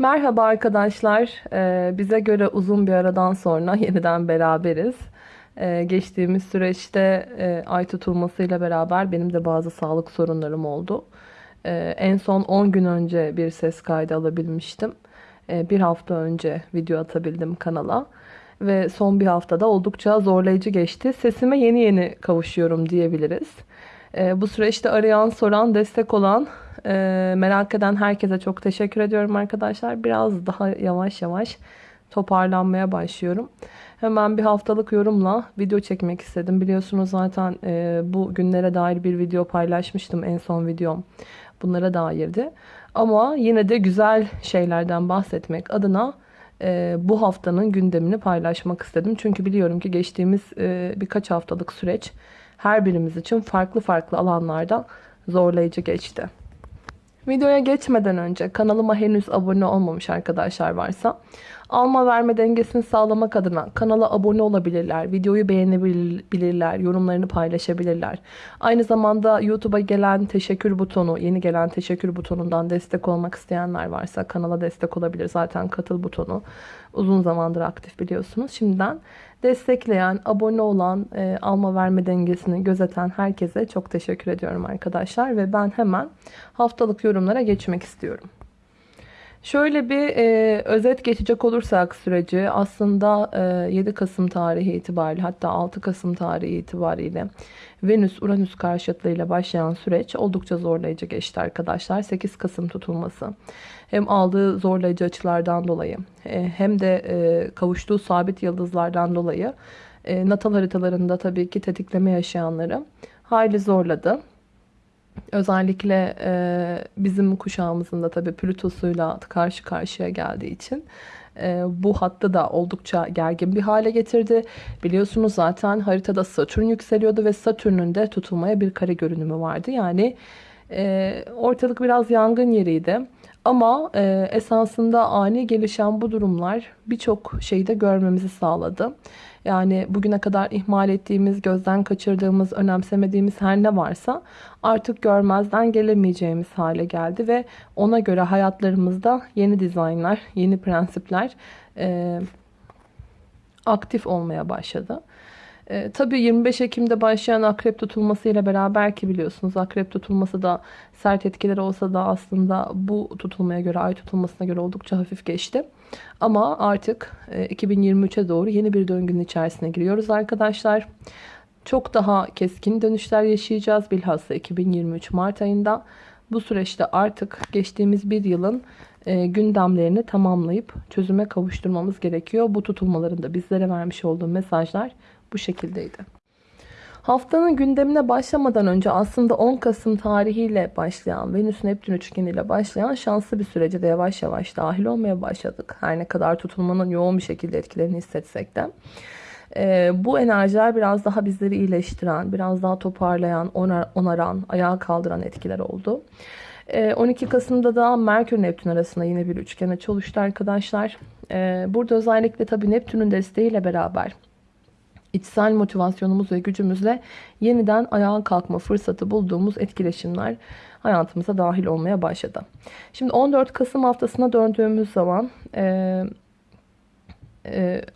Merhaba arkadaşlar. Ee, bize göre uzun bir aradan sonra yeniden beraberiz. Ee, geçtiğimiz süreçte e, ay tutulmasıyla beraber benim de bazı sağlık sorunlarım oldu. Ee, en son 10 gün önce bir ses kaydı alabilmiştim. Bir hafta önce video atabildim kanala. Ve son bir haftada oldukça zorlayıcı geçti. Sesime yeni yeni kavuşuyorum diyebiliriz. Bu süreçte arayan, soran, destek olan ee, merak eden herkese çok teşekkür ediyorum arkadaşlar. Biraz daha yavaş yavaş toparlanmaya başlıyorum. Hemen bir haftalık yorumla video çekmek istedim. Biliyorsunuz zaten e, bu günlere dair bir video paylaşmıştım en son videom. Bunlara dairdi. Ama yine de güzel şeylerden bahsetmek adına e, bu haftanın gündemini paylaşmak istedim. Çünkü biliyorum ki geçtiğimiz e, birkaç haftalık süreç her birimiz için farklı farklı alanlarda zorlayıcı geçti. Videoya geçmeden önce kanalıma henüz abone olmamış arkadaşlar varsa alma verme dengesini sağlamak adına kanala abone olabilirler, videoyu beğenebilirler, yorumlarını paylaşabilirler. Aynı zamanda YouTube'a gelen teşekkür butonu, yeni gelen teşekkür butonundan destek olmak isteyenler varsa kanala destek olabilir. Zaten katıl butonu uzun zamandır aktif biliyorsunuz. Şimdiden destekleyen, abone olan, e, alma verme dengesini gözeten herkese çok teşekkür ediyorum arkadaşlar. Ve ben hemen haftalık yorumlara geçmek istiyorum. Şöyle bir e, özet geçecek olursak süreci aslında e, 7 Kasım tarihi itibariyle hatta 6 Kasım tarihi itibariyle Venüs-Uranüs karşıtlığıyla başlayan süreç oldukça zorlayıcı geçti arkadaşlar. 8 Kasım tutulması hem aldığı zorlayıcı açılardan dolayı e, hem de e, kavuştuğu sabit yıldızlardan dolayı e, natal haritalarında tabii ki tetikleme yaşayanları hayli zorladı. Özellikle e, bizim kuşağımızın da tabii Plütos'uyla karşı karşıya geldiği için e, bu hattı da oldukça gergin bir hale getirdi. Biliyorsunuz zaten haritada Satürn yükseliyordu ve Satürn'ün de tutulmaya bir kare görünümü vardı. Yani e, ortalık biraz yangın yeriydi. Ama e, esasında ani gelişen bu durumlar birçok şeyde görmemizi sağladı. Yani bugüne kadar ihmal ettiğimiz, gözden kaçırdığımız, önemsemediğimiz her ne varsa artık görmezden gelemeyeceğimiz hale geldi ve ona göre hayatlarımızda yeni dizaynlar, yeni prensipler e, aktif olmaya başladı. E, tabii 25 Ekim'de başlayan akrep tutulması ile beraber ki biliyorsunuz akrep tutulması da sert etkileri olsa da aslında bu tutulmaya göre ay tutulmasına göre oldukça hafif geçti. Ama artık e, 2023'e doğru yeni bir döngünün içerisine giriyoruz arkadaşlar. Çok daha keskin dönüşler yaşayacağız bilhassa 2023 Mart ayında. Bu süreçte artık geçtiğimiz bir yılın e, gündemlerini tamamlayıp çözüme kavuşturmamız gerekiyor. Bu tutulmaların da bizlere vermiş olduğu mesajlar bu şekildeydi. Haftanın gündemine başlamadan önce aslında 10 Kasım tarihiyle başlayan Venüs Neptün üçgeniyle başlayan şanslı bir sürece de yavaş yavaş dahil olmaya başladık. Her ne kadar tutulmanın yoğun bir şekilde etkilerini hissetsek de. Ee, bu enerjiler biraz daha bizleri iyileştiren, biraz daha toparlayan, onar, onaran, ayağa kaldıran etkiler oldu. Ee, 12 Kasım'da da Merkür Neptün arasında yine bir üçgen açı oluştu arkadaşlar. Ee, burada özellikle tabii Neptün'ün desteğiyle beraber içsel motivasyonumuz ve gücümüzle yeniden ayağa kalkma fırsatı bulduğumuz etkileşimler hayatımıza dahil olmaya başladı. Şimdi 14 Kasım haftasına döndüğümüz zaman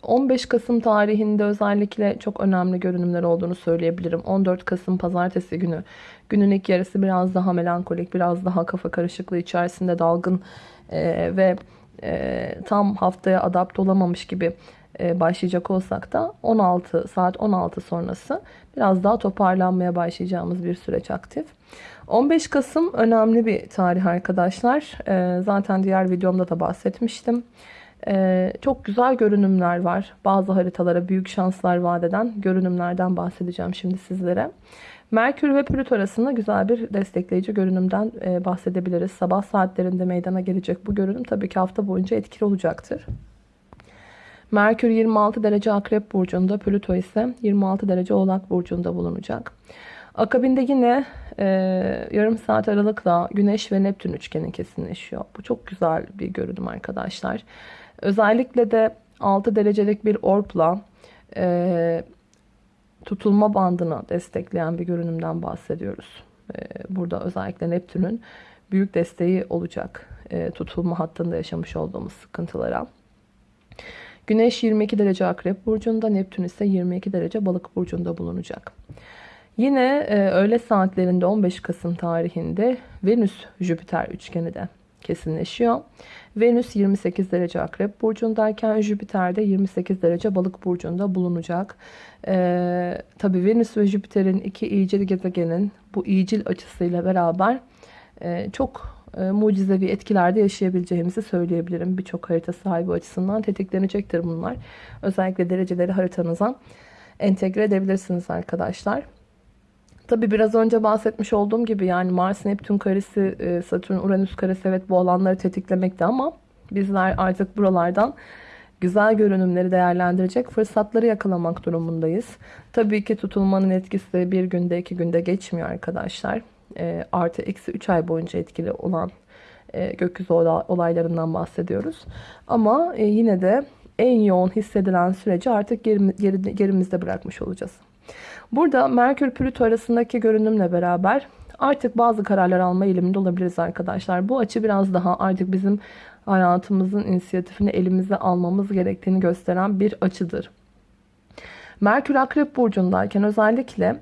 15 Kasım tarihinde özellikle çok önemli görünümler olduğunu söyleyebilirim. 14 Kasım pazartesi günü günün ilk yarısı biraz daha melankolik, biraz daha kafa karışıklığı içerisinde dalgın ve tam haftaya adapte olamamış gibi e, başlayacak olsak da 16 saat 16 sonrası biraz daha toparlanmaya başlayacağımız bir süreç aktif. 15 Kasım önemli bir tarih arkadaşlar. E, zaten diğer videomda da bahsetmiştim. E, çok güzel görünümler var. Bazı haritalara büyük şanslar vaat eden görünümlerden bahsedeceğim şimdi sizlere. Merkür ve Plüto arasında güzel bir destekleyici görünümden bahsedebiliriz. Sabah saatlerinde meydana gelecek bu görünüm tabii ki hafta boyunca etkili olacaktır. Merkür 26 derece Akrep Burcu'nda, Plüto ise 26 derece Oğlak Burcu'nda bulunacak. Akabinde yine e, yarım saat aralıkla Güneş ve Neptün üçgeni kesinleşiyor. Bu çok güzel bir görünüm arkadaşlar. Özellikle de 6 derecelik bir orpla e, tutulma bandını destekleyen bir görünümden bahsediyoruz. E, burada özellikle Neptün'ün büyük desteği olacak e, tutulma hattında yaşamış olduğumuz sıkıntılara. Güneş 22 derece akrep burcunda, Neptün ise 22 derece balık burcunda bulunacak. Yine e, öğle saatlerinde 15 Kasım tarihinde Venüs-Jüpiter üçgeni de kesinleşiyor. Venüs 28 derece akrep burcundayken Jüpiter de 28 derece balık burcunda bulunacak. Ee, Tabi Venüs ve Jüpiter'in iki iyicil gezegenin bu iyicil açısıyla beraber e, çok e, mucizevi etkilerde yaşayabileceğimizi söyleyebilirim. Birçok harita sahibi açısından tetiklenecektir bunlar. Özellikle dereceleri haritanıza entegre edebilirsiniz arkadaşlar. Tabi biraz önce bahsetmiş olduğum gibi yani Mars Neptün karesi, e, Satürn Uranüs karesi evet bu alanları tetiklemekte ama bizler artık buralardan güzel görünümleri değerlendirecek fırsatları yakalamak durumundayız. Tabii ki tutulmanın etkisi bir günde iki günde geçmiyor arkadaşlar. E, artı eksi 3 ay boyunca etkili olan e, gökyüzü olaylarından bahsediyoruz. Ama e, yine de en yoğun hissedilen süreci artık gerimizde bırakmış olacağız. Burada Merkür Plüto arasındaki görünümle beraber artık bazı kararlar alma eğiliminde olabiliriz arkadaşlar. Bu açı biraz daha artık bizim hayatımızın inisiyatifini elimize almamız gerektiğini gösteren bir açıdır. Merkür Akrep Burcu'ndayken özellikle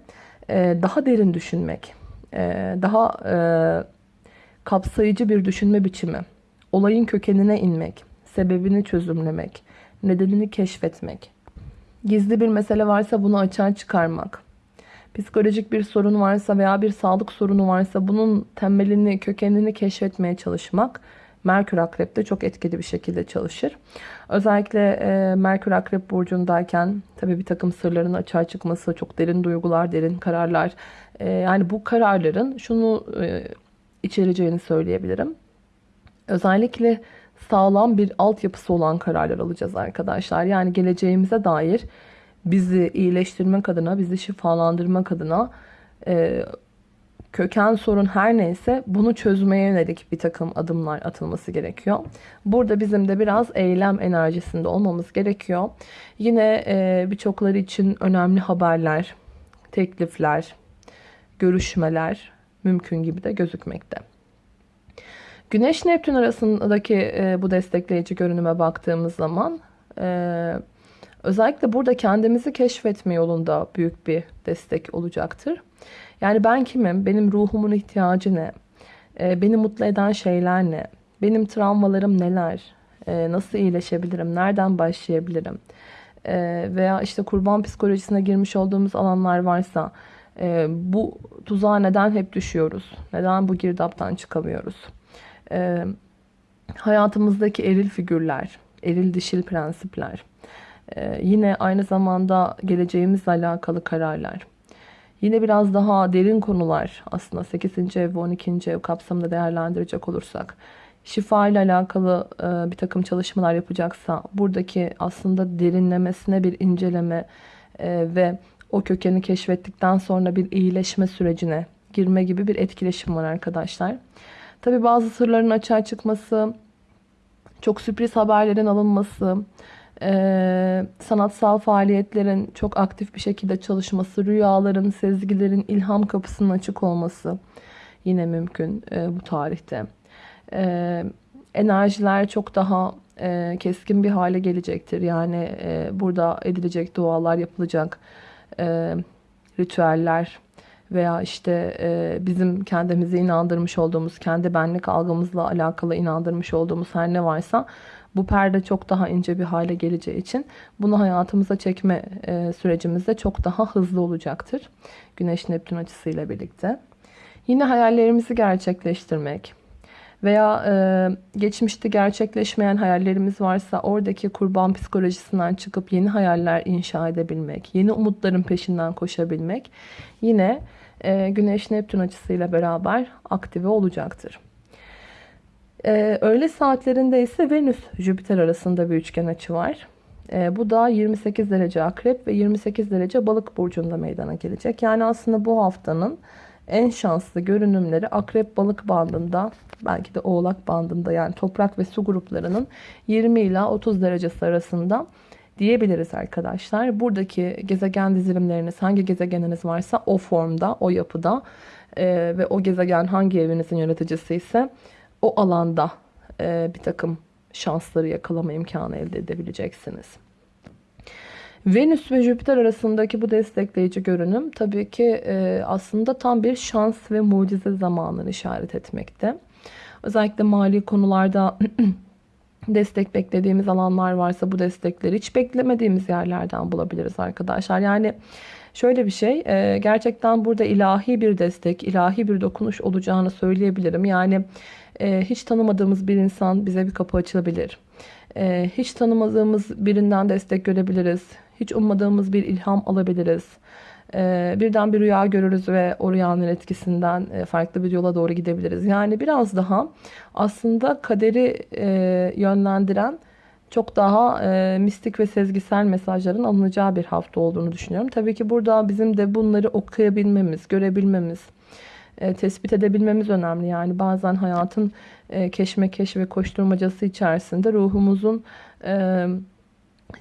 e, daha derin düşünmek, e, daha e, kapsayıcı bir düşünme biçimi, olayın kökenine inmek, sebebini çözümlemek, nedenini keşfetmek, Gizli bir mesele varsa bunu açığa çıkarmak. Psikolojik bir sorun varsa veya bir sağlık sorunu varsa bunun temelini, kökenini keşfetmeye çalışmak Merkür Akrep'te çok etkili bir şekilde çalışır. Özellikle e, Merkür Akrep burcundayken tabii bir takım sırların açığa çıkması, çok derin duygular, derin kararlar. E, yani bu kararların şunu e, içereceğini söyleyebilirim. Özellikle sağlam bir altyapısı olan kararlar alacağız arkadaşlar. Yani geleceğimize dair bizi iyileştirmek adına, bizi şifalandırmak adına e, köken sorun her neyse bunu çözmeye yönelik bir takım adımlar atılması gerekiyor. Burada bizim de biraz eylem enerjisinde olmamız gerekiyor. Yine e, birçokları için önemli haberler, teklifler, görüşmeler mümkün gibi de gözükmekte. Güneş Neptün arasındaki e, bu destekleyici görünüme baktığımız zaman e, özellikle burada kendimizi keşfetme yolunda büyük bir destek olacaktır. Yani ben kimim? Benim ruhumun ihtiyacı ne? E, beni mutlu eden şeyler ne? Benim travmalarım neler? E, nasıl iyileşebilirim? Nereden başlayabilirim? E, veya işte kurban psikolojisine girmiş olduğumuz alanlar varsa e, bu tuzağa neden hep düşüyoruz? Neden bu girdaptan çıkamıyoruz? e, hayatımızdaki eril figürler, eril dişil prensipler, e, yine aynı zamanda geleceğimizle alakalı kararlar, yine biraz daha derin konular aslında 8. ev ve 12. ev kapsamında değerlendirecek olursak, şifa ile alakalı e, bir takım çalışmalar yapacaksa buradaki aslında derinlemesine bir inceleme e, ve o kökeni keşfettikten sonra bir iyileşme sürecine girme gibi bir etkileşim var arkadaşlar. Tabi bazı sırların açığa çıkması, çok sürpriz haberlerin alınması, e, sanatsal faaliyetlerin çok aktif bir şekilde çalışması, rüyaların, sezgilerin ilham kapısının açık olması yine mümkün e, bu tarihte. E, enerjiler çok daha e, keskin bir hale gelecektir. Yani e, burada edilecek dualar yapılacak, e, ritüeller, veya işte e, bizim kendimizi inandırmış olduğumuz, kendi benlik algımızla alakalı inandırmış olduğumuz her ne varsa bu perde çok daha ince bir hale geleceği için bunu hayatımıza çekme e, sürecimizde çok daha hızlı olacaktır. Güneş Neptün açısıyla birlikte. Yine hayallerimizi gerçekleştirmek veya e, geçmişte gerçekleşmeyen hayallerimiz varsa oradaki kurban psikolojisinden çıkıp yeni hayaller inşa edebilmek, yeni umutların peşinden koşabilmek yine e, Güneş Neptün açısıyla beraber aktive olacaktır. E, öğle saatlerinde ise Venüs Jüpiter arasında bir üçgen açı var. E, bu da 28 derece akrep ve 28 derece balık burcunda meydana gelecek. Yani aslında bu haftanın en şanslı görünümleri akrep balık bandında belki de oğlak bandında yani toprak ve su gruplarının 20 ila 30 derecesi arasında diyebiliriz arkadaşlar. Buradaki gezegen dizilimleriniz hangi gezegeniniz varsa o formda, o yapıda e, ve o gezegen hangi evinizin yöneticisi ise o alanda e, bir takım şansları yakalama imkanı elde edebileceksiniz. Venüs ve Jüpiter arasındaki bu destekleyici görünüm tabii ki e, aslında tam bir şans ve mucize zamanını işaret etmekte. Özellikle mali konularda destek beklediğimiz alanlar varsa bu destekleri hiç beklemediğimiz yerlerden bulabiliriz arkadaşlar. Yani şöyle bir şey e, gerçekten burada ilahi bir destek, ilahi bir dokunuş olacağını söyleyebilirim. Yani e, hiç tanımadığımız bir insan bize bir kapı açılabilir. E, hiç tanımadığımız birinden destek görebiliriz. Hiç ummadığımız bir ilham alabiliriz. Birden bir rüya görürüz ve o rüyanın etkisinden farklı bir yola doğru gidebiliriz. Yani biraz daha aslında kaderi yönlendiren çok daha mistik ve sezgisel mesajların alınacağı bir hafta olduğunu düşünüyorum. Tabii ki burada bizim de bunları okuyabilmemiz, görebilmemiz, tespit edebilmemiz önemli. Yani bazen hayatın keşmekeş ve koşturmacası içerisinde ruhumuzun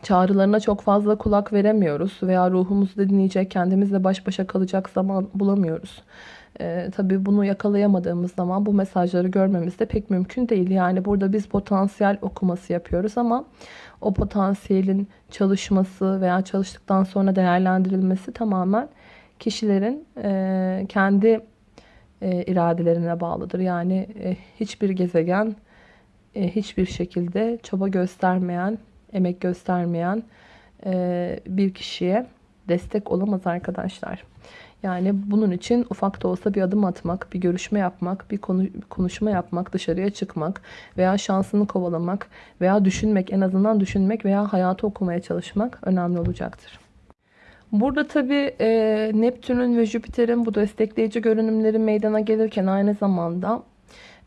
çağrılarına çok fazla kulak veremiyoruz veya ruhumuzu dinleyecek, kendimizle baş başa kalacak zaman bulamıyoruz. Ee, tabii bunu yakalayamadığımız zaman bu mesajları görmemiz de pek mümkün değil. Yani burada biz potansiyel okuması yapıyoruz ama o potansiyelin çalışması veya çalıştıktan sonra değerlendirilmesi tamamen kişilerin e, kendi e, iradelerine bağlıdır. Yani e, hiçbir gezegen e, hiçbir şekilde çaba göstermeyen emek göstermeyen e, bir kişiye destek olamaz arkadaşlar. Yani bunun için ufak da olsa bir adım atmak, bir görüşme yapmak, bir konu, konuşma yapmak, dışarıya çıkmak veya şansını kovalamak veya düşünmek, en azından düşünmek veya hayatı okumaya çalışmak önemli olacaktır. Burada tabi e, Neptün'ün ve Jüpiter'in bu destekleyici görünümleri meydana gelirken aynı zamanda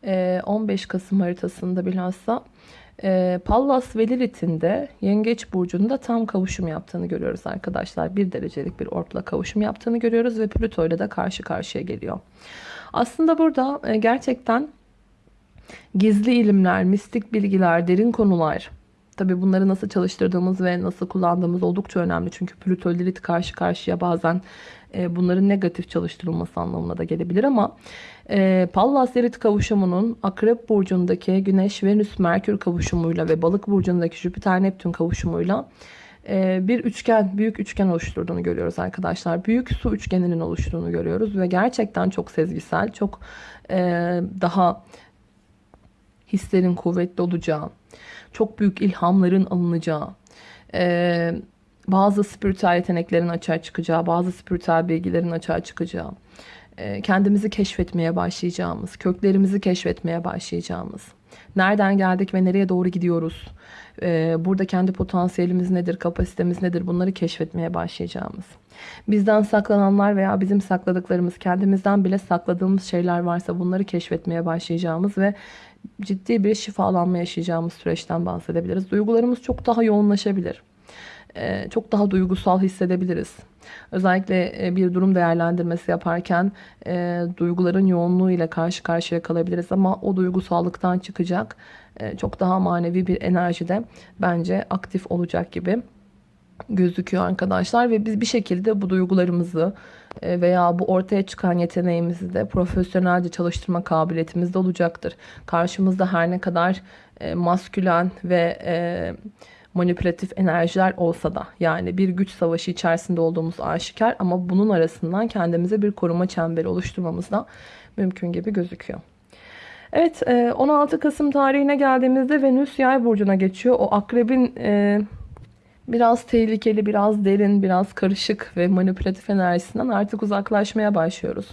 e, 15 Kasım haritasında bilhassa e, Pallas ve Lilith'in de Yengeç Burcu'nda tam kavuşum yaptığını görüyoruz arkadaşlar. Bir derecelik bir ortla kavuşum yaptığını görüyoruz ve Plüto ile de karşı karşıya geliyor. Aslında burada e, gerçekten gizli ilimler, mistik bilgiler, derin konular, Tabi bunları nasıl çalıştırdığımız ve nasıl kullandığımız oldukça önemli. Çünkü Plüto Lilith karşı karşıya bazen e, bunların negatif çalıştırılması anlamına da gelebilir ama e, Pallas Lilith kavuşumunun Akrep Burcu'ndaki Güneş Venüs Merkür kavuşumuyla ve Balık Burcu'ndaki Jüpiter Neptün kavuşumuyla e, bir üçgen, büyük üçgen oluşturduğunu görüyoruz arkadaşlar. Büyük su üçgeninin oluştuğunu görüyoruz ve gerçekten çok sezgisel, çok e, daha hislerin kuvvetli olacağı, çok büyük ilhamların alınacağı, e, bazı spiritüel yeteneklerin açığa çıkacağı, bazı spiritüel bilgilerin açığa çıkacağı, kendimizi keşfetmeye başlayacağımız, köklerimizi keşfetmeye başlayacağımız, nereden geldik ve nereye doğru gidiyoruz, e, burada kendi potansiyelimiz nedir, kapasitemiz nedir bunları keşfetmeye başlayacağımız, bizden saklananlar veya bizim sakladıklarımız, kendimizden bile sakladığımız şeyler varsa bunları keşfetmeye başlayacağımız ve ciddi bir şifalanma yaşayacağımız süreçten bahsedebiliriz. Duygularımız çok daha yoğunlaşabilir. Ee, çok daha duygusal hissedebiliriz. Özellikle e, bir durum değerlendirmesi yaparken e, duyguların yoğunluğu ile karşı karşıya kalabiliriz ama o duygusallıktan çıkacak e, çok daha manevi bir enerjide bence aktif olacak gibi gözüküyor arkadaşlar ve biz bir şekilde bu duygularımızı e, veya bu ortaya çıkan yeteneğimizi de profesyonelce çalıştırma kabiliyetimiz de olacaktır. Karşımızda her ne kadar e, maskülen ve e, manipülatif enerjiler olsa da yani bir güç savaşı içerisinde olduğumuz aşikar ama bunun arasından kendimize bir koruma çemberi oluşturmamız da mümkün gibi gözüküyor. Evet 16 Kasım tarihine geldiğimizde Venüs yay burcuna geçiyor. O akrebin biraz tehlikeli, biraz derin, biraz karışık ve manipülatif enerjisinden artık uzaklaşmaya başlıyoruz.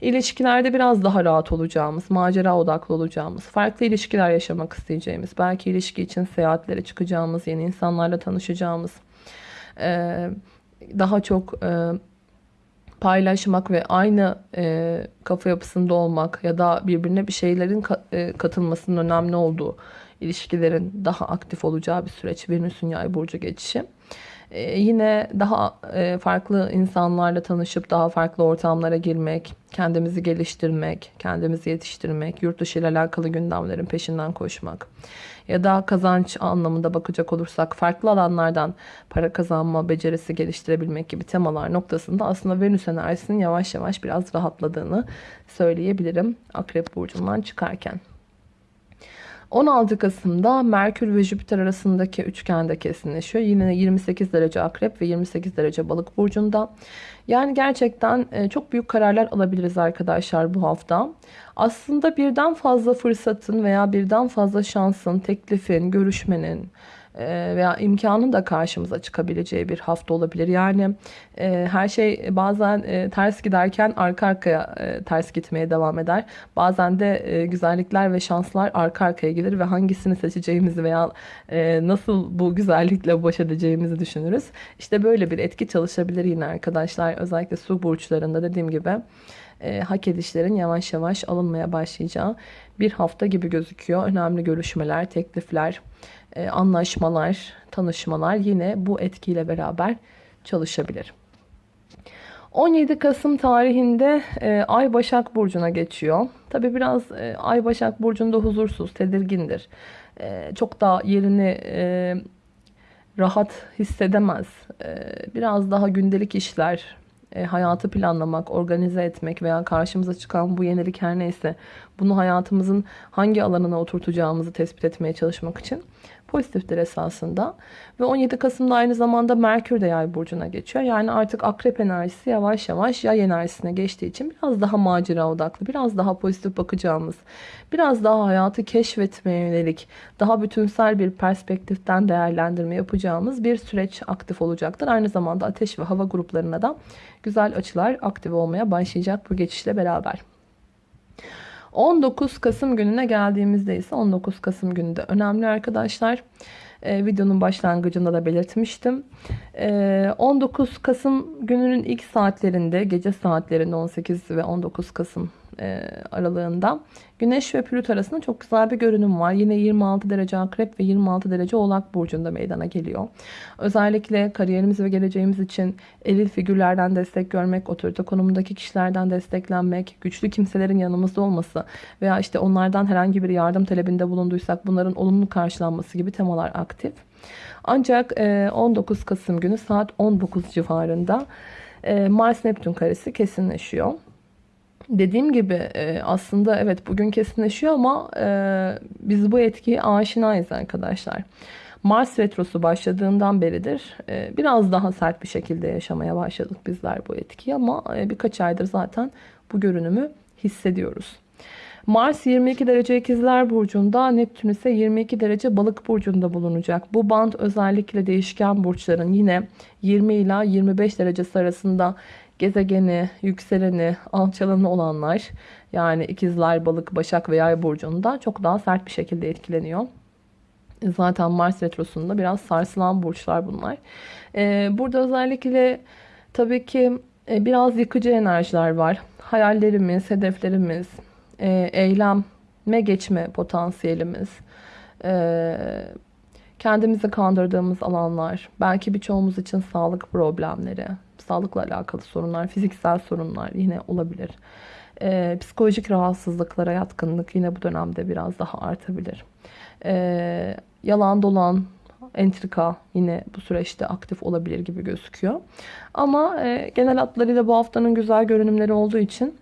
İlişkilerde biraz daha rahat olacağımız, macera odaklı olacağımız, farklı ilişkiler yaşamak isteyeceğimiz, belki ilişki için seyahatlere çıkacağımız, yeni insanlarla tanışacağımız, daha çok paylaşmak ve aynı kafa yapısında olmak ya da birbirine bir şeylerin katılmasının önemli olduğu ilişkilerin daha aktif olacağı bir süreç Venüs'ün yay burcu geçişi. Ee, yine daha e, farklı insanlarla tanışıp daha farklı ortamlara girmek, kendimizi geliştirmek, kendimizi yetiştirmek, yurt dışı ile alakalı gündemlerin peşinden koşmak ya da kazanç anlamında bakacak olursak farklı alanlardan para kazanma becerisi geliştirebilmek gibi temalar noktasında aslında Venüs enerjisinin yavaş yavaş biraz rahatladığını söyleyebilirim Akrep Burcu'ndan çıkarken. 16 Kasım'da Merkür ve Jüpiter arasındaki üçgende kesinleşiyor. Yine 28 derece akrep ve 28 derece balık burcunda. Yani gerçekten e, çok büyük kararlar alabiliriz arkadaşlar bu hafta. Aslında birden fazla fırsatın veya birden fazla şansın, teklifin, görüşmenin, veya imkanın da karşımıza çıkabileceği bir hafta olabilir. Yani e, her şey bazen e, ters giderken arka arkaya ters gitmeye devam eder. Bazen de güzellikler ve şanslar arka arkaya gelir ve hangisini seçeceğimizi veya nasıl bu güzellikle baş edeceğimizi düşünürüz. İşte böyle bir etki çalışabilir yine arkadaşlar. Özellikle su burçlarında dediğim gibi hak edişlerin yavaş yavaş alınmaya başlayacağı bir hafta gibi gözüküyor. Önemli görüşmeler, teklifler, e, anlaşmalar, tanışmalar yine bu etkiyle beraber çalışabilir. 17 Kasım tarihinde e, Ay Başak Burcu'na geçiyor. Tabi biraz e, Ay Başak Burcu'nda huzursuz, tedirgindir. Çok da yerini rahat hissedemez. Biraz daha gündelik işler, hayatı planlamak, organize etmek veya karşımıza çıkan bu yenilik her neyse bunu hayatımızın hangi alanına oturtacağımızı tespit etmeye çalışmak için pozitiftir esasında. Ve 17 Kasım'da aynı zamanda Merkür de yay burcuna geçiyor. Yani artık akrep enerjisi yavaş yavaş yay enerjisine geçtiği için biraz daha macera odaklı, biraz daha pozitif bakacağımız, biraz daha hayatı keşfetmeye yönelik, daha bütünsel bir perspektiften değerlendirme yapacağımız bir süreç aktif olacaktır. Aynı zamanda ateş ve hava gruplarına da güzel açılar aktif olmaya başlayacak bu geçişle beraber. 19 Kasım gününe geldiğimizde ise 19 Kasım günü de önemli arkadaşlar. Ee, videonun başlangıcında da belirtmiştim. Ee, 19 Kasım gününün ilk saatlerinde, gece saatlerinde 18 ve 19 Kasım e, aralığında Güneş ve Plüto arasında çok güzel bir görünüm var. Yine 26 derece akrep ve 26 derece oğlak burcunda meydana geliyor. Özellikle kariyerimiz ve geleceğimiz için eril figürlerden destek görmek, otorite konumundaki kişilerden desteklenmek, güçlü kimselerin yanımızda olması veya işte onlardan herhangi bir yardım talebinde bulunduysak bunların olumlu karşılanması gibi temalar aktif. Ancak 19 e, Kasım günü saat 19 civarında e, Mars Neptün karesi kesinleşiyor. Dediğim gibi e, aslında evet bugün kesinleşiyor ama e, biz bu etkiye aşinayız arkadaşlar. Mars retrosu başladığından beridir e, biraz daha sert bir şekilde yaşamaya başladık bizler bu etkiyi ama birkaç aydır zaten bu görünümü hissediyoruz. Mars 22 derece ikizler burcunda, Neptün ise 22 derece balık burcunda bulunacak. Bu band özellikle değişken burçların yine 20 ila 25 derecesi arasında gezegeni, yükseleni, alçalanı olanlar yani ikizler, balık, başak ve yay burcunda çok daha sert bir şekilde etkileniyor. Zaten Mars retrosunda biraz sarsılan burçlar bunlar. Ee, burada özellikle tabii ki e, biraz yıkıcı enerjiler var. Hayallerimiz, hedeflerimiz, e, eyleme geçme potansiyelimiz, e, kendimizi kandırdığımız alanlar, belki birçoğumuz için sağlık problemleri, sağlıkla alakalı sorunlar, fiziksel sorunlar yine olabilir. Ee, psikolojik rahatsızlıklara yatkınlık yine bu dönemde biraz daha artabilir. Ee, yalan dolan, entrika yine bu süreçte aktif olabilir gibi gözüküyor. Ama e, genel hatlarıyla bu haftanın güzel görünümleri olduğu için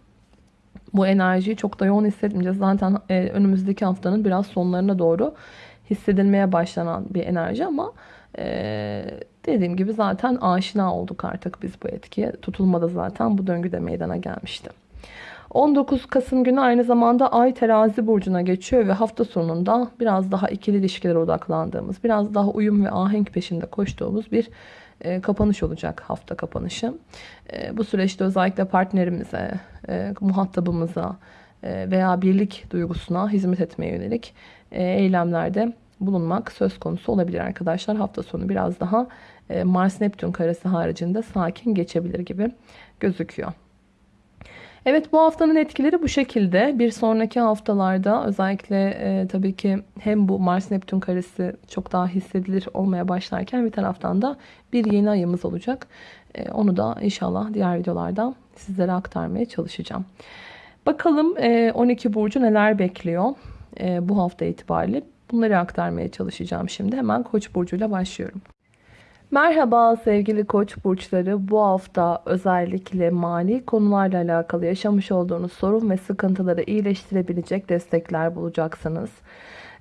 bu enerjiyi çok da yoğun hissetmeyeceğiz. Zaten e, önümüzdeki haftanın biraz sonlarına doğru hissedilmeye başlanan bir enerji ama e, dediğim gibi zaten aşina olduk artık biz bu etkiye. Tutulmada zaten bu döngüde meydana gelmişti. 19 Kasım günü aynı zamanda Ay terazi burcuna geçiyor ve hafta sonunda biraz daha ikili ilişkilere odaklandığımız, biraz daha uyum ve ahenk peşinde koştuğumuz bir e, kapanış olacak hafta kapanışı. E, bu süreçte özellikle partnerimize, e, muhatabımıza e, veya birlik duygusuna hizmet etmeye yönelik e, eylemlerde bulunmak söz konusu olabilir arkadaşlar. Hafta sonu biraz daha e, Mars Neptün karesi haricinde sakin geçebilir gibi gözüküyor. Evet bu haftanın etkileri bu şekilde. Bir sonraki haftalarda özellikle e, tabii ki hem bu Mars Neptün karesi çok daha hissedilir olmaya başlarken bir taraftan da bir yeni ayımız olacak. E, onu da inşallah diğer videolarda sizlere aktarmaya çalışacağım. Bakalım e, 12 burcu neler bekliyor e, bu hafta itibariyle. Bunları aktarmaya çalışacağım şimdi. Hemen Koç burcuyla başlıyorum. Merhaba sevgili koç burçları. Bu hafta özellikle mali konularla alakalı yaşamış olduğunuz sorun ve sıkıntıları iyileştirebilecek destekler bulacaksınız.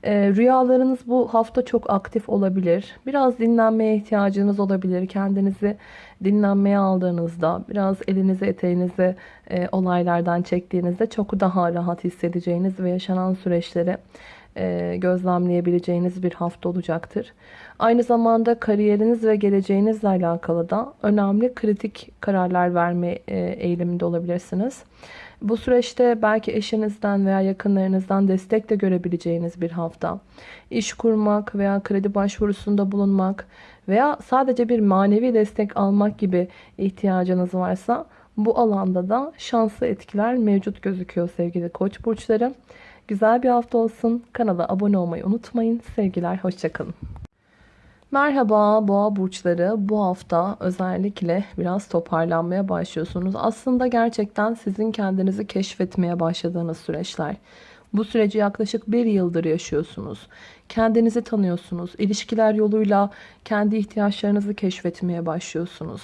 Ee, rüyalarınız bu hafta çok aktif olabilir. Biraz dinlenmeye ihtiyacınız olabilir. Kendinizi dinlenmeye aldığınızda, biraz elinizi eteğinizi e, olaylardan çektiğinizde çok daha rahat hissedeceğiniz ve yaşanan süreçleri e, gözlemleyebileceğiniz bir hafta olacaktır. Aynı zamanda kariyeriniz ve geleceğinizle alakalı da önemli kritik kararlar verme e, eğiliminde olabilirsiniz. Bu süreçte belki eşinizden veya yakınlarınızdan destek de görebileceğiniz bir hafta. İş kurmak veya kredi başvurusunda bulunmak veya sadece bir manevi destek almak gibi ihtiyacınız varsa bu alanda da şanslı etkiler mevcut gözüküyor sevgili koç burçları. Güzel bir hafta olsun. Kanala abone olmayı unutmayın. Sevgiler, hoşçakalın. Merhaba boğa burçları. Bu hafta özellikle biraz toparlanmaya başlıyorsunuz. Aslında gerçekten sizin kendinizi keşfetmeye başladığınız süreçler. Bu süreci yaklaşık bir yıldır yaşıyorsunuz. Kendinizi tanıyorsunuz. İlişkiler yoluyla kendi ihtiyaçlarınızı keşfetmeye başlıyorsunuz.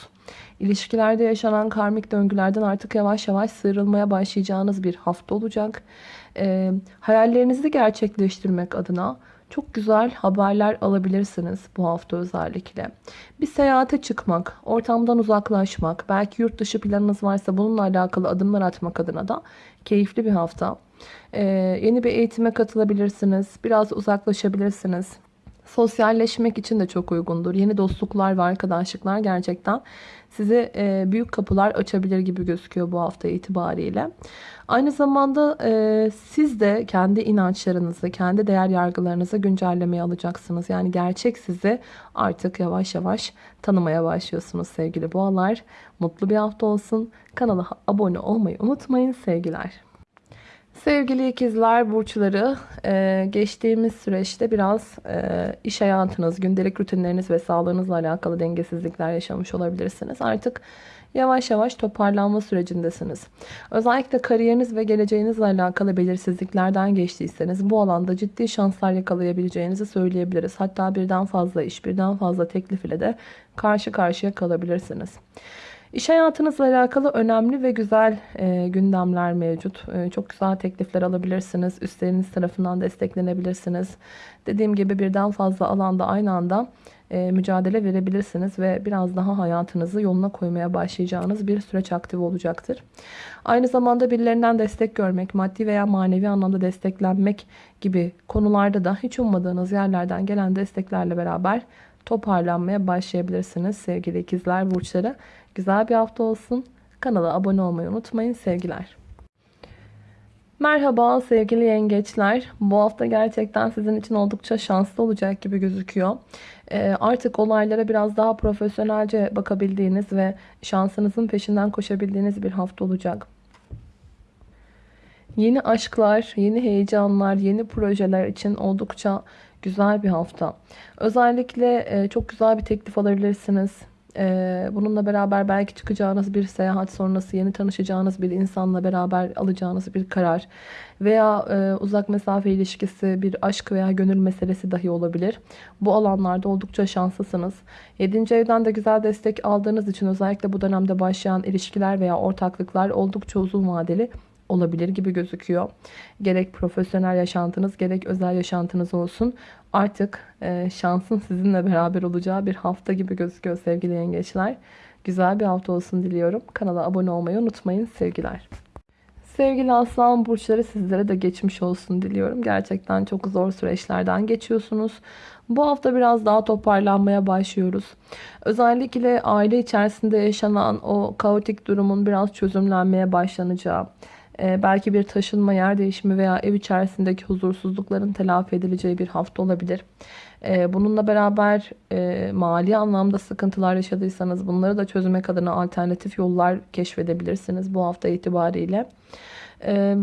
İlişkilerde yaşanan karmik döngülerden artık yavaş yavaş sıyrılmaya başlayacağınız bir hafta olacak. E, hayallerinizi gerçekleştirmek adına çok güzel haberler alabilirsiniz bu hafta özellikle. Bir seyahate çıkmak, ortamdan uzaklaşmak, belki yurt dışı planınız varsa bununla alakalı adımlar atmak adına da keyifli bir hafta. Ee, yeni bir eğitime katılabilirsiniz, biraz uzaklaşabilirsiniz. Sosyalleşmek için de çok uygundur. Yeni dostluklar ve arkadaşlıklar gerçekten size büyük kapılar açabilir gibi gözüküyor bu hafta itibariyle. Aynı zamanda e, siz de kendi inançlarınızı, kendi değer yargılarınızı güncellemeye alacaksınız. Yani gerçek sizi artık yavaş yavaş tanımaya başlıyorsunuz sevgili boğalar. Mutlu bir hafta olsun. Kanala abone olmayı unutmayın sevgiler. Sevgili ikizler burçları e, geçtiğimiz süreçte biraz e, iş hayatınız, gündelik rutinleriniz ve sağlığınızla alakalı dengesizlikler yaşamış olabilirsiniz. Artık yavaş yavaş toparlanma sürecindesiniz. Özellikle kariyeriniz ve geleceğinizle alakalı belirsizliklerden geçtiyseniz bu alanda ciddi şanslar yakalayabileceğinizi söyleyebiliriz. Hatta birden fazla iş, birden fazla teklif ile de karşı karşıya kalabilirsiniz. İş hayatınızla alakalı önemli ve güzel e, gündemler mevcut. E, çok güzel teklifler alabilirsiniz. Üstleriniz tarafından desteklenebilirsiniz. Dediğim gibi birden fazla alanda aynı anda e, mücadele verebilirsiniz ve biraz daha hayatınızı yoluna koymaya başlayacağınız bir süreç aktif olacaktır. Aynı zamanda birilerinden destek görmek, maddi veya manevi anlamda desteklenmek gibi konularda da hiç ummadığınız yerlerden gelen desteklerle beraber toparlanmaya başlayabilirsiniz sevgili ikizler burçları. Güzel bir hafta olsun. Kanala abone olmayı unutmayın. Sevgiler. Merhaba sevgili yengeçler. Bu hafta gerçekten sizin için oldukça şanslı olacak gibi gözüküyor. Ee, artık olaylara biraz daha profesyonelce bakabildiğiniz ve şansınızın peşinden koşabildiğiniz bir hafta olacak. Yeni aşklar, yeni heyecanlar, yeni projeler için oldukça güzel bir hafta. Özellikle e, çok güzel bir teklif alabilirsiniz. E, bununla beraber belki çıkacağınız bir seyahat sonrası yeni tanışacağınız bir insanla beraber alacağınız bir karar veya e, uzak mesafe ilişkisi bir aşk veya gönül meselesi dahi olabilir. Bu alanlarda oldukça şanslısınız. 7. evden de güzel destek aldığınız için özellikle bu dönemde başlayan ilişkiler veya ortaklıklar oldukça uzun vadeli olabilir gibi gözüküyor. Gerek profesyonel yaşantınız gerek özel yaşantınız olsun. Artık e, şansın sizinle beraber olacağı bir hafta gibi gözüküyor sevgili yengeçler. Güzel bir hafta olsun diliyorum. Kanala abone olmayı unutmayın. Sevgiler. Sevgili aslan burçları sizlere de geçmiş olsun diliyorum. Gerçekten çok zor süreçlerden geçiyorsunuz. Bu hafta biraz daha toparlanmaya başlıyoruz. Özellikle aile içerisinde yaşanan o kaotik durumun biraz çözümlenmeye başlanacağı, belki bir taşınma, yer değişimi veya ev içerisindeki huzursuzlukların telafi edileceği bir hafta olabilir. E, bununla beraber e, mali anlamda sıkıntılar yaşadıysanız bunları da çözmek adına alternatif yollar keşfedebilirsiniz bu hafta itibariyle. E,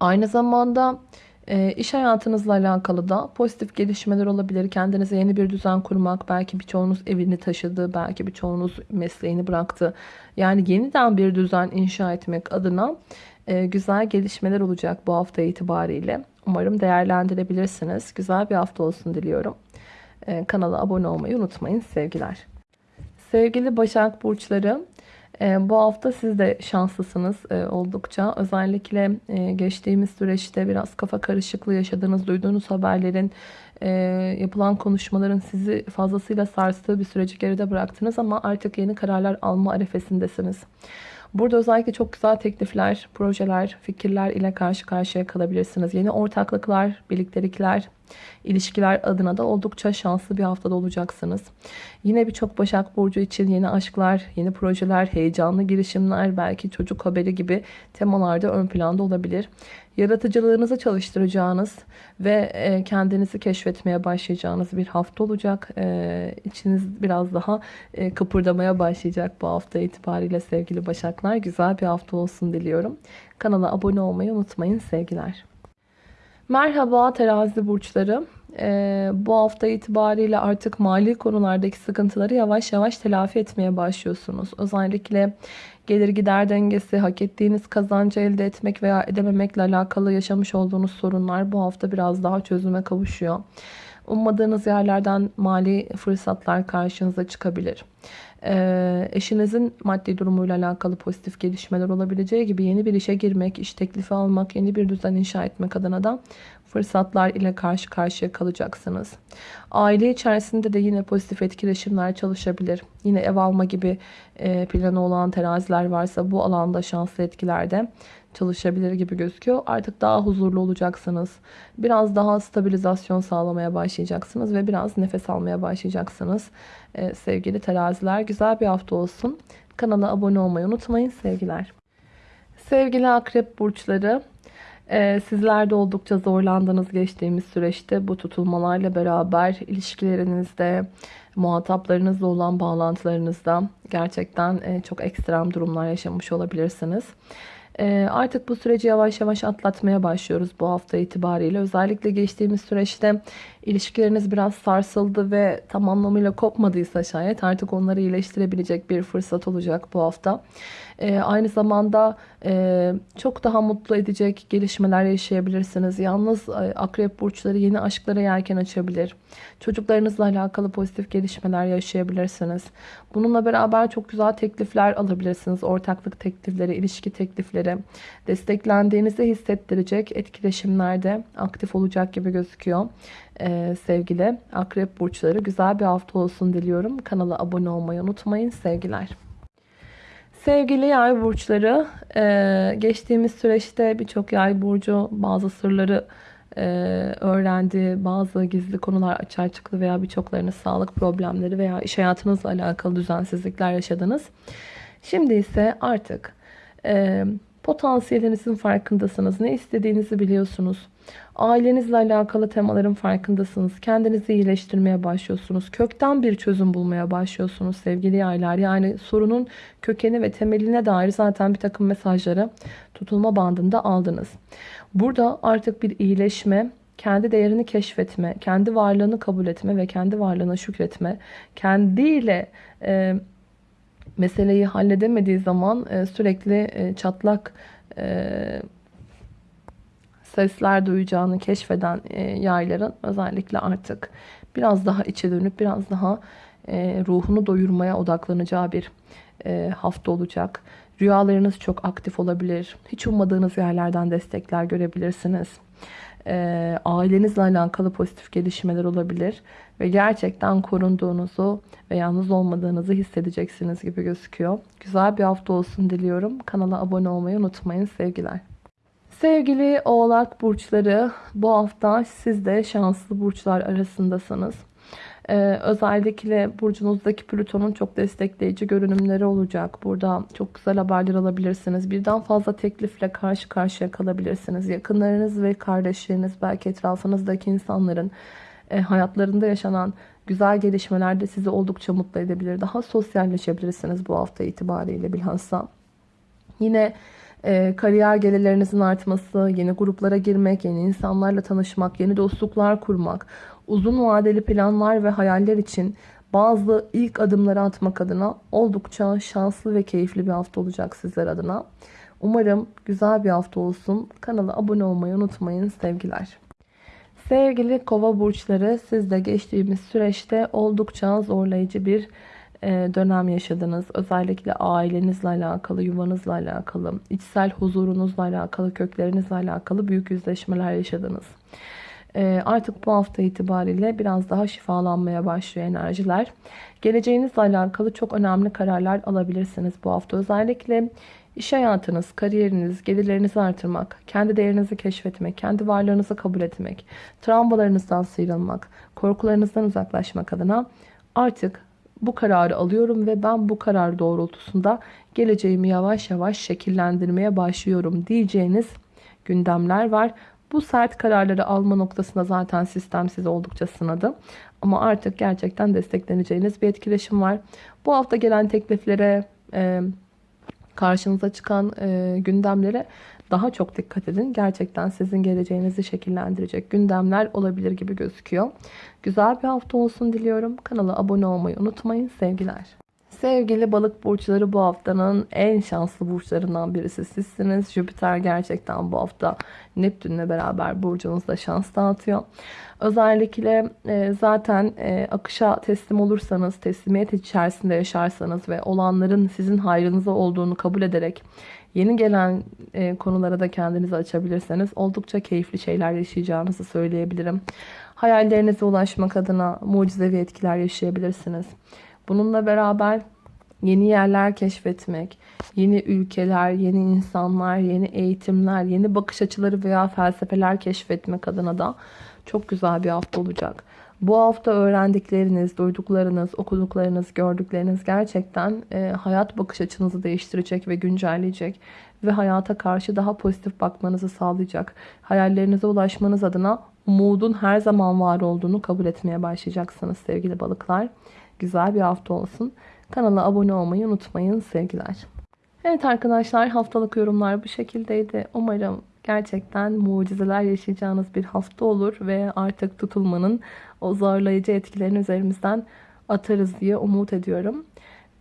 aynı zamanda e, iş hayatınızla alakalı da pozitif gelişmeler olabilir. Kendinize yeni bir düzen kurmak, belki birçoğunuz evini taşıdı, belki birçoğunuz mesleğini bıraktı. Yani yeniden bir düzen inşa etmek adına e, güzel gelişmeler olacak bu hafta itibariyle. Umarım değerlendirebilirsiniz. Güzel bir hafta olsun diliyorum. E, kanala abone olmayı unutmayın. Sevgiler. Sevgili Başak Burçları, e, bu hafta siz de şanslısınız e, oldukça. Özellikle e, geçtiğimiz süreçte biraz kafa karışıklığı yaşadığınız, duyduğunuz haberlerin, yapılan konuşmaların sizi fazlasıyla sarstığı bir süreci geride bıraktınız ama artık yeni kararlar alma arefesindesiniz. Burada özellikle çok güzel teklifler, projeler, fikirler ile karşı karşıya kalabilirsiniz. Yeni ortaklıklar, birliktelikler, ilişkiler adına da oldukça şanslı bir haftada olacaksınız. Yine birçok Başak Burcu için yeni aşklar, yeni projeler, heyecanlı girişimler, belki çocuk haberi gibi temalarda ön planda olabilir. Yaratıcılığınızı çalıştıracağınız ve e, kendinizi keşfetmeye başlayacağınız bir hafta olacak. E, içiniz biraz daha e, kıpırdamaya başlayacak bu hafta itibariyle sevgili Başaklar. Güzel bir hafta olsun diliyorum. Kanala abone olmayı unutmayın sevgiler. Merhaba terazi burçları. Ee, bu hafta itibariyle artık mali konulardaki sıkıntıları yavaş yavaş telafi etmeye başlıyorsunuz. Özellikle gelir gider dengesi, hak ettiğiniz kazancı elde etmek veya edememekle alakalı yaşamış olduğunuz sorunlar bu hafta biraz daha çözüme kavuşuyor. Ummadığınız yerlerden mali fırsatlar karşınıza çıkabilir. Ee, eşinizin maddi durumuyla alakalı pozitif gelişmeler olabileceği gibi yeni bir işe girmek, iş teklifi almak, yeni bir düzen inşa etmek adına da fırsatlar ile karşı karşıya kalacaksınız. Aile içerisinde de yine pozitif etkileşimler çalışabilir. Yine ev alma gibi e, planı olan teraziler varsa bu alanda şanslı etkilerde çalışabilir gibi gözüküyor. Artık daha huzurlu olacaksınız. Biraz daha stabilizasyon sağlamaya başlayacaksınız ve biraz nefes almaya başlayacaksınız. Ee, sevgili teraziler güzel bir hafta olsun. Kanala abone olmayı unutmayın sevgiler. Sevgili akrep burçları ee, sizler de oldukça zorlandınız geçtiğimiz süreçte bu tutulmalarla beraber ilişkilerinizde, muhataplarınızla olan bağlantılarınızda gerçekten e, çok ekstrem durumlar yaşamış olabilirsiniz. Ee, artık bu süreci yavaş yavaş atlatmaya başlıyoruz bu hafta itibariyle. Özellikle geçtiğimiz süreçte ilişkileriniz biraz sarsıldı ve tam anlamıyla kopmadıysa şayet artık onları iyileştirebilecek bir fırsat olacak bu hafta. E, aynı zamanda e, çok daha mutlu edecek gelişmeler yaşayabilirsiniz. Yalnız e, akrep burçları yeni aşklara yelken açabilir. Çocuklarınızla alakalı pozitif gelişmeler yaşayabilirsiniz. Bununla beraber çok güzel teklifler alabilirsiniz. Ortaklık teklifleri, ilişki teklifleri. Desteklendiğinizi hissettirecek etkileşimlerde aktif olacak gibi gözüküyor. Ee, sevgili akrep burçları güzel bir hafta olsun diliyorum. Kanala abone olmayı unutmayın. Sevgiler. Sevgili yay burçları, e, geçtiğimiz süreçte birçok yay burcu bazı sırları e, öğrendi. Bazı gizli konular açığa çıktı veya birçoklarınız sağlık problemleri veya iş hayatınızla alakalı düzensizlikler yaşadınız. Şimdi ise artık e, potansiyelinizin farkındasınız. Ne istediğinizi biliyorsunuz. Ailenizle alakalı temaların farkındasınız. Kendinizi iyileştirmeye başlıyorsunuz. Kökten bir çözüm bulmaya başlıyorsunuz sevgili yaylar. Yani sorunun kökeni ve temeline dair zaten bir takım mesajları tutulma bandında aldınız. Burada artık bir iyileşme, kendi değerini keşfetme, kendi varlığını kabul etme ve kendi varlığına şükretme, kendiyle e, meseleyi halledemediği zaman e, sürekli e, çatlak e, sesler duyacağını keşfeden e, yayların özellikle artık biraz daha içe dönüp biraz daha ruhunu doyurmaya odaklanacağı bir hafta olacak. Rüyalarınız çok aktif olabilir. Hiç ummadığınız yerlerden destekler görebilirsiniz. E, ailenizle alakalı pozitif gelişmeler olabilir. Ve gerçekten korunduğunuzu ve yalnız olmadığınızı hissedeceksiniz gibi gözüküyor. Güzel bir hafta olsun diliyorum. Kanala abone olmayı unutmayın. Sevgiler. Sevgili oğlak burçları bu hafta siz de şanslı burçlar arasındasınız. Ee, özellikle burcunuzdaki Plüton'un çok destekleyici görünümleri olacak. Burada çok güzel haberler alabilirsiniz. Birden fazla teklifle karşı karşıya kalabilirsiniz. Yakınlarınız ve kardeşleriniz belki etrafınızdaki insanların e, hayatlarında yaşanan güzel gelişmeler de sizi oldukça mutlu edebilir. Daha sosyalleşebilirsiniz bu hafta itibariyle bilhassa. Yine e, kariyer gelirlerinizin artması, yeni gruplara girmek, yeni insanlarla tanışmak, yeni dostluklar kurmak, uzun vadeli planlar ve hayaller için bazı ilk adımları atmak adına oldukça şanslı ve keyifli bir hafta olacak sizler adına. Umarım güzel bir hafta olsun. Kanala abone olmayı unutmayın sevgiler. Sevgili kova burçları siz de geçtiğimiz süreçte oldukça zorlayıcı bir e, dönem yaşadınız. Özellikle ailenizle alakalı, yuvanızla alakalı, içsel huzurunuzla alakalı, köklerinizle alakalı büyük yüzleşmeler yaşadınız. E, artık bu hafta itibariyle biraz daha şifalanmaya başlıyor enerjiler. Geleceğinizle alakalı çok önemli kararlar alabilirsiniz bu hafta. Özellikle iş hayatınız, kariyeriniz, gelirlerinizi artırmak, kendi değerinizi keşfetmek, kendi varlığınızı kabul etmek, travmalarınızdan sıyrılmak, korkularınızdan uzaklaşmak adına artık bu kararı alıyorum ve ben bu karar doğrultusunda geleceğimi yavaş yavaş şekillendirmeye başlıyorum diyeceğiniz gündemler var. Bu sert kararları alma noktasında zaten sistem sizi oldukça sınadı. Ama artık gerçekten destekleneceğiniz bir etkileşim var. Bu hafta gelen tekliflere, e, karşınıza çıkan e, gündemlere daha çok dikkat edin. Gerçekten sizin geleceğinizi şekillendirecek gündemler olabilir gibi gözüküyor. Güzel bir hafta olsun diliyorum. Kanala abone olmayı unutmayın. Sevgiler. Sevgili balık burçları bu haftanın en şanslı burçlarından birisi sizsiniz. Jüpiter gerçekten bu hafta Neptün'le beraber burcunuzda şans dağıtıyor. Özellikle e, zaten e, akışa teslim olursanız, teslimiyet içerisinde yaşarsanız ve olanların sizin hayrınıza olduğunu kabul ederek yeni gelen e, konulara da kendinizi açabilirseniz oldukça keyifli şeyler yaşayacağınızı söyleyebilirim. Hayallerinize ulaşmak adına mucizevi etkiler yaşayabilirsiniz. Bununla beraber yeni yerler keşfetmek, yeni ülkeler, yeni insanlar, yeni eğitimler, yeni bakış açıları veya felsefeler keşfetmek adına da çok güzel bir hafta olacak. Bu hafta öğrendikleriniz, duyduklarınız, okuduklarınız, gördükleriniz gerçekten e, hayat bakış açınızı değiştirecek ve güncelleyecek ve hayata karşı daha pozitif bakmanızı sağlayacak. Hayallerinize ulaşmanız adına umudun her zaman var olduğunu kabul etmeye başlayacaksınız sevgili balıklar. Güzel bir hafta olsun. Kanala abone olmayı unutmayın sevgiler. Evet arkadaşlar haftalık yorumlar bu şekildeydi. Umarım gerçekten mucizeler yaşayacağınız bir hafta olur ve artık tutulmanın o zorlayıcı etkilerini üzerimizden atarız diye umut ediyorum.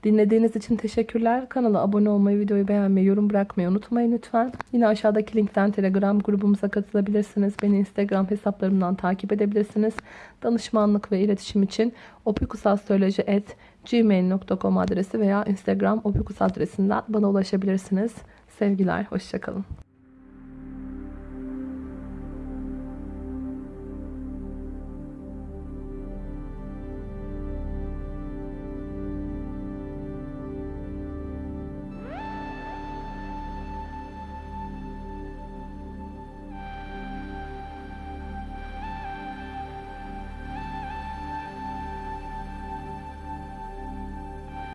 Dinlediğiniz için teşekkürler. Kanala abone olmayı, videoyu beğenmeyi, yorum bırakmayı unutmayın lütfen. Yine aşağıdaki linkten Telegram grubumuza katılabilirsiniz. Beni Instagram hesaplarımdan takip edebilirsiniz. Danışmanlık ve iletişim için opikusastroloji.gmail.com adresi veya Instagram opikus adresinden bana ulaşabilirsiniz. Sevgiler, hoşçakalın.